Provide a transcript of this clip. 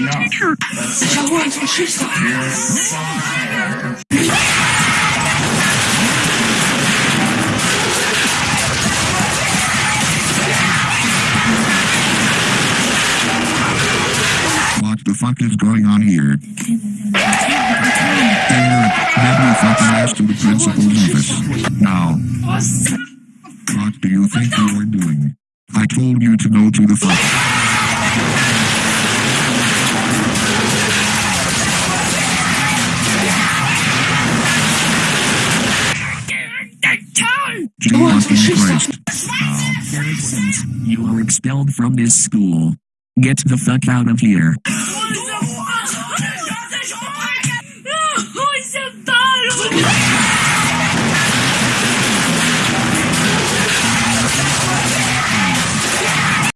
what she said. What the fuck is going on here? Eric, have you fucking asked the principal's office? Now. What do you think you are doing? I told you to go to the fuck. You are expelled from this school. Get the fuck out of here.